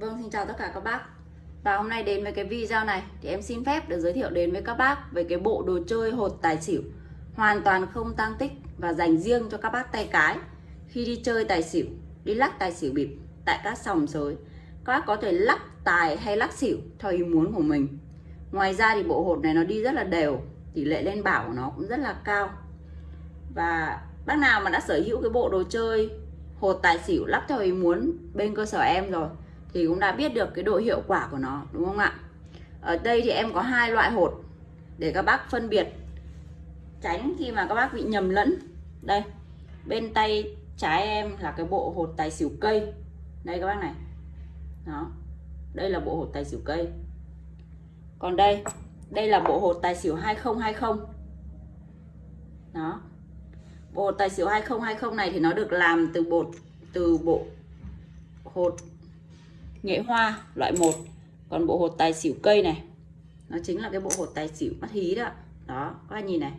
Vâng, xin chào tất cả các bác. Và hôm nay đến với cái video này Thì em xin phép được giới thiệu đến với các bác Về cái bộ đồ chơi hột tài xỉu. Hoàn toàn không tăng tích Và dành riêng cho các bác tay cái. Khi đi chơi tài xỉu Đi lắc tài xỉu bịp Tại các sòng sới Các bác có thể lắc tài hay lắc xỉu Theo ý muốn của mình. Ngoài ra thì bộ hột này nó đi rất là đều Tỷ lệ lên bảo của nó cũng rất là cao. Và bác nào mà đã sở hữu cái bộ đồ chơi hột tài xỉu lắc theo ý muốn bên cơ sở em rồi thì cũng đã biết được cái độ hiệu quả của nó, đúng không ạ? Ở đây thì em có hai loại hột để các bác phân biệt. Tránh khi mà các bác bị nhầm lẫn. Đây, bên tay trái em là cái bộ hột tài xỉu cây. Đây các bác này. Đó, đây là bộ hột tài xỉu cây. Còn đây đây là bộ hột tài xỉu 2020 đó, bộ tài xỉu 2020 này thì nó được làm từ bột, từ bộ hột nghệ hoa, loại 1 còn bộ hột tài xỉu cây này, nó chính là cái bộ hột tài xỉu mắt hí đó. Đó, các anh nhìn này.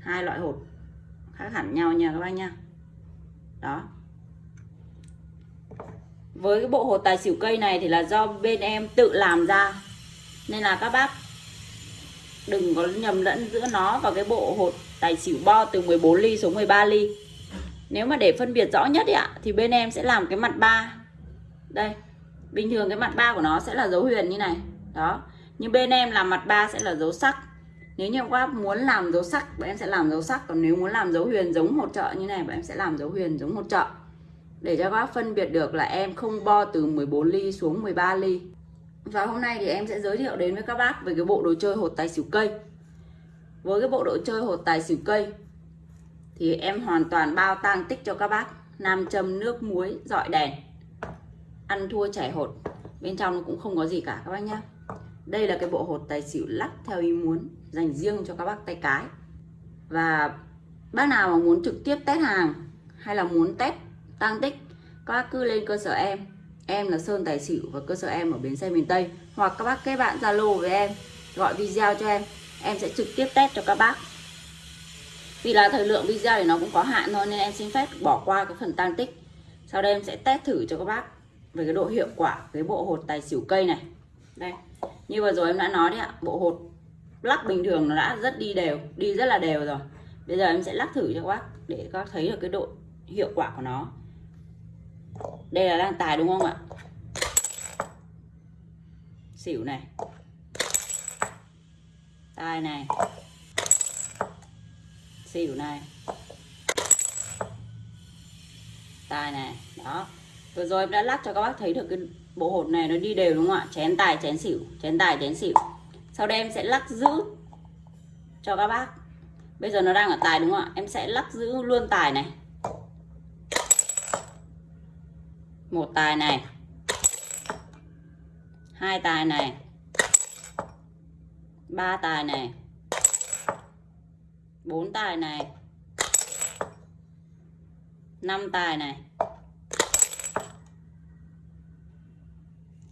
Hai loại hột, khác hẳn nhau nha các anh nha. Đó. Với cái bộ hột tài xỉu cây này thì là do bên em tự làm ra. Nên là các bác đừng có nhầm lẫn giữa nó và cái bộ hột tài xỉu bo từ 14 ly xuống 13 ly. Nếu mà để phân biệt rõ nhất ạ, thì bên em sẽ làm cái mặt ba. Đây bình thường cái mặt ba của nó sẽ là dấu huyền như này. Đó. Nhưng bên em làm mặt ba sẽ là dấu sắc. Nếu như các bác muốn làm dấu sắc, bọn em sẽ làm dấu sắc. Còn nếu muốn làm dấu huyền giống hột trợ như này, bọn em sẽ làm dấu huyền giống hột trợ để cho các bác phân biệt được là em không bo từ 14 ly xuống 13 ly. Và hôm nay thì em sẽ giới thiệu đến với các bác về cái bộ đồ chơi hột tài xỉu cây. Với cái bộ đồ chơi hột tài xỉu cây, thì em hoàn toàn bao tang tích cho các bác. Nam châm, nước muối, dọi đèn ăn thua chảy hột. Bên trong nó cũng không có gì cả, các bác nhá. Đây là cái bộ hột tài xỉu lắc theo ý muốn, dành riêng cho các bác tay cái. Và bác nào mà muốn trực tiếp test hàng, hay là muốn test tăng tích, các bác cứ lên cơ sở em. Em là Sơn Tài Xỉu và cơ sở em ở bến xe miền Tây. Hoặc các bác kết bạn Zalo với em, gọi video cho em em sẽ trực tiếp test cho các bác. Vì là thời lượng video thì nó cũng có hạn thôi, nên em xin phép bỏ qua cái phần tăng tích. Sau đây em sẽ test thử cho các bác về cái độ hiệu quả cái bộ hột tài xỉu cây này. Đây, như vừa rồi em đã nói đấy ạ, bộ hột lắc bình thường nó đã rất đi đều, đi rất là đều rồi. Bây giờ em sẽ lắc thử cho các bác để các bác thấy được cái độ hiệu quả của nó. Đây là đang tài đúng không ạ? Xỉu này. Tài này. Xỉu này. Tài này, đó vừa rồi em đã lắc cho các bác thấy được cái bộ hột này nó đi đều đúng không ạ? Chén tài, chén xỉu, chén tài, chén xỉu. Sau đây em sẽ lắc giữ cho các bác. Bây giờ nó đang ở tài đúng không ạ? Em sẽ lắc giữ luôn tài này. Một tài này. Hai tài này. Ba tài này. Bốn tài này. Năm tài này.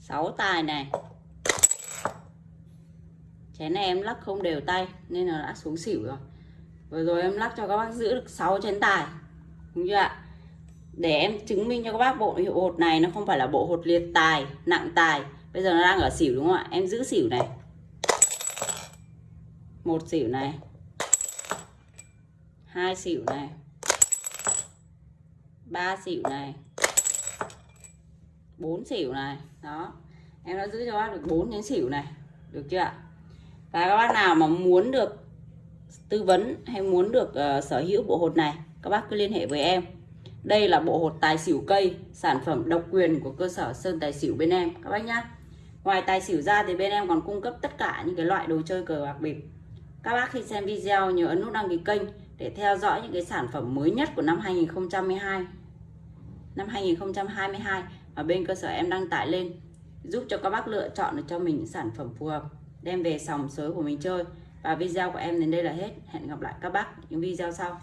Sáu tài này. Chén này em lắc không đều tay, nên là đã xuống xỉu rồi. Vừa rồi em lắc cho các bác giữ được 6 chén tài, đúng chưa ạ? Để em chứng minh cho các bác bộ hiệu hột này nó không phải là bộ hột liệt tài, nặng tài. Bây giờ nó đang ở xỉu đúng không ạ? Em giữ xỉu này. Một xỉu này. Hai xỉu này. Ba xỉu này bốn xỉu này. Đó. Em đã giữ cho bác được bốn đến xỉu này. Được chưa ạ? Và các bác nào mà muốn được tư vấn hay muốn được uh, sở hữu bộ hột này các bác cứ liên hệ với em. Đây là bộ hột tài xỉu cây sản phẩm độc quyền của cơ sở sơn tài xỉu bên em các bác nhá. Ngoài tài xỉu ra thì bên em còn cung cấp tất cả những cái loại đồ chơi cờ bạc bịp. Các bác khi xem video nhớ ấn nút đăng ký kênh để theo dõi những cái sản phẩm mới nhất của năm 2012 năm 2022 mà bên cơ sở em đăng tải lên, giúp cho các bác lựa chọn được cho mình những sản phẩm phù hợp, đem về sòng sới của mình chơi. Và video của em đến đây là hết. Hẹn gặp lại các bác những video sau.